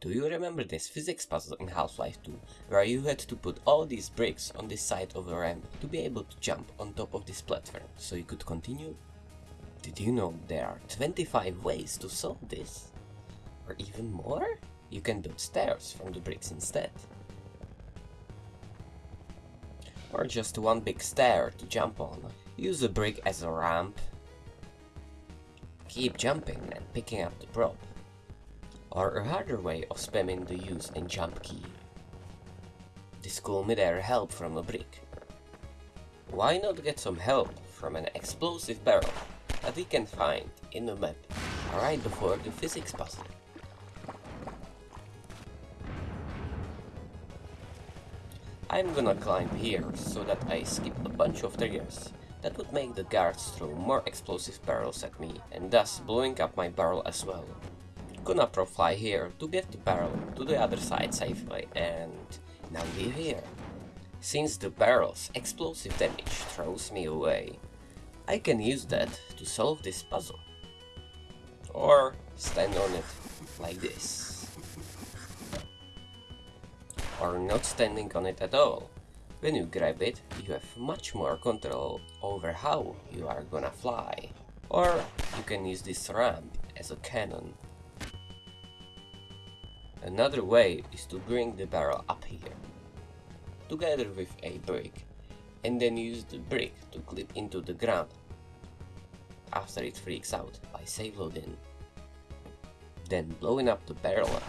Do you remember this physics puzzle in Half-Life 2, where you had to put all these bricks on this side of a ramp to be able to jump on top of this platform, so you could continue? Did you know there are 25 ways to solve this? Or even more? You can build stairs from the bricks instead. Or just one big stair to jump on. Use a brick as a ramp. Keep jumping and picking up the prop or a harder way of spamming the use and jump key. This could midair help from a brick. Why not get some help from an explosive barrel that we can find in the map right before the physics puzzle? I'm gonna climb here so that I skip a bunch of triggers that would make the guards throw more explosive barrels at me and thus blowing up my barrel as well. Gonna fly here to get the barrel to the other side safely and now leave here. Since the barrel's explosive damage throws me away, I can use that to solve this puzzle. Or stand on it like this. Or not standing on it at all. When you grab it, you have much more control over how you are gonna fly. Or you can use this ramp as a cannon Another way is to bring the barrel up here, together with a brick, and then use the brick to clip into the ground after it freaks out by save loading. Then blowing up the barrel.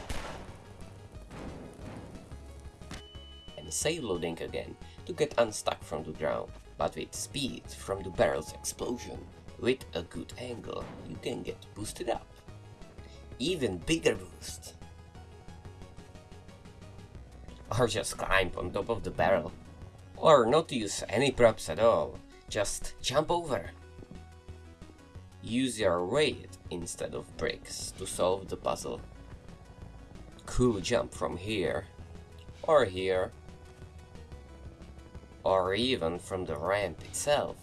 And save loading again to get unstuck from the ground, but with speed from the barrel's explosion. With a good angle, you can get boosted up. Even bigger boost or just climb on top of the barrel. Or not use any props at all, just jump over. Use your weight instead of bricks to solve the puzzle. Cool jump from here, or here, or even from the ramp itself,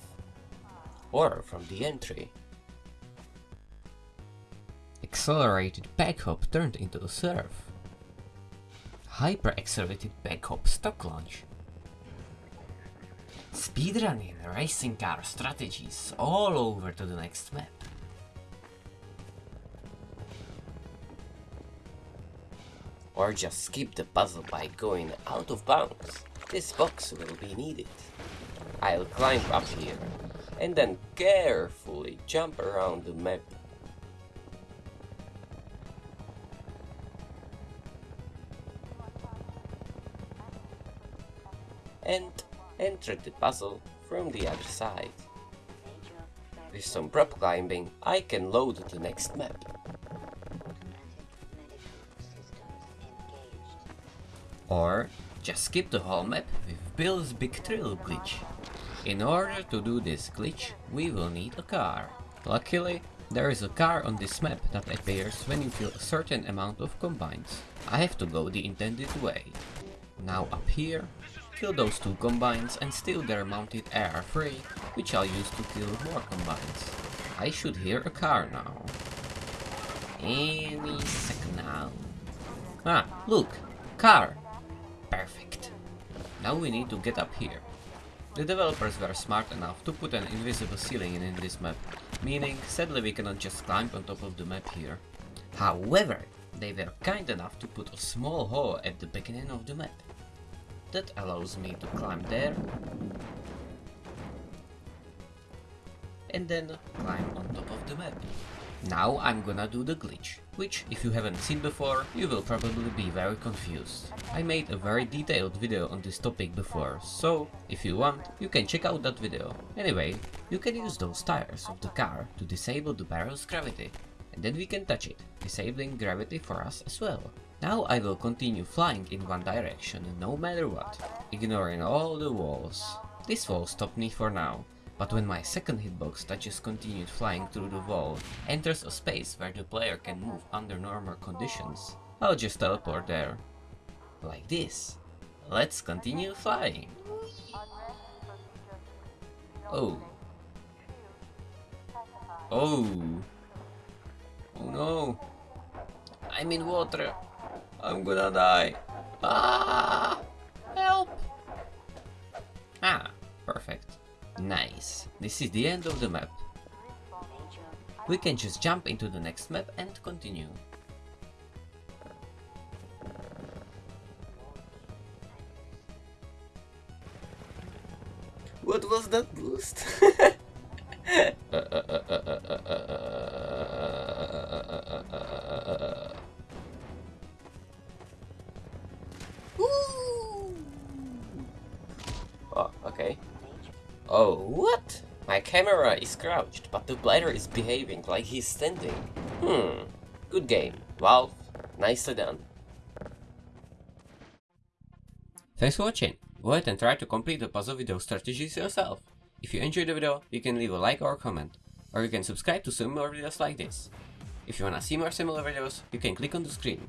or from the entry. Accelerated backhop turned into a surf hyper-accelerated backhop stock launch. Speedrunning racing car strategies all over to the next map. Or just skip the puzzle by going out of bounds. This box will be needed. I'll climb up here and then carefully jump around the map and entered the puzzle from the other side. With some prop climbing, I can load the next map. Or just skip the whole map with Bill's Big Thrill glitch. In order to do this glitch, we will need a car. Luckily, there is a car on this map that appears when you kill a certain amount of combines. I have to go the intended way. Now up here, Kill those two combines and steal their mounted AR-3, which I'll use to kill more combines. I should hear a car now. Any second now. Ah, look! Car! Perfect. Now we need to get up here. The developers were smart enough to put an invisible ceiling in this map, meaning sadly we cannot just climb on top of the map here. However, they were kind enough to put a small hole at the beginning of the map. That allows me to climb there. And then climb on top of the map. Now I'm gonna do the glitch, which if you haven't seen before, you will probably be very confused. I made a very detailed video on this topic before, so if you want, you can check out that video. Anyway, you can use those tires of the car to disable the barrel's gravity, and then we can touch it, disabling gravity for us as well. Now I will continue flying in one direction, no matter what, ignoring all the walls. This wall stopped me for now, but when my second hitbox touches continued flying through the wall, enters a space where the player can move under normal conditions, I'll just teleport there. Like this. Let's continue flying. Oh. Oh. Oh no. I'm in water. I'm gonna die. Ah! Help! Ah, perfect. Nice. This is the end of the map. We can just jump into the next map and continue. What was that boost? Oh, okay. Oh, what? My camera is crouched, but the bladder is behaving like he's standing. Hmm, good game. Valve, nicely done. Thanks for watching. Go ahead and try to complete the puzzle video strategies yourself. If you enjoyed the video, you can leave a like or a comment, or you can subscribe to see more videos like this. If you wanna see more similar videos, you can click on the screen.